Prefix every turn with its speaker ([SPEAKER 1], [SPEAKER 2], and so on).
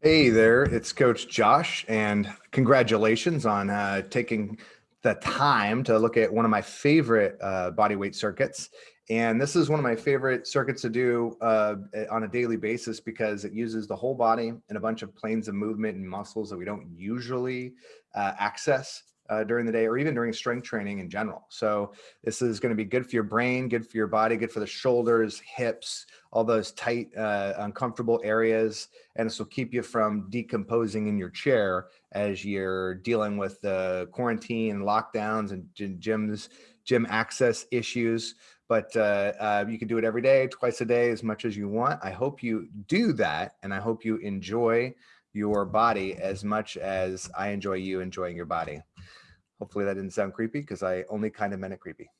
[SPEAKER 1] Hey there, it's Coach Josh, and congratulations on uh, taking the time to look at one of my favorite uh, body weight circuits. And this is one of my favorite circuits to do uh, on a daily basis because it uses the whole body and a bunch of planes of movement and muscles that we don't usually uh, access uh, during the day or even during strength training in general. So this is going to be good for your brain, good for your body, good for the shoulders, hips, all those tight, uh, uncomfortable areas. And this will keep you from decomposing in your chair as you're dealing with the quarantine lockdowns and gyms, gym access issues. But uh, uh, you can do it every day, twice a day, as much as you want. I hope you do that. And I hope you enjoy your body as much as I enjoy you enjoying your body. Hopefully that didn't sound creepy because I only kind of meant it creepy.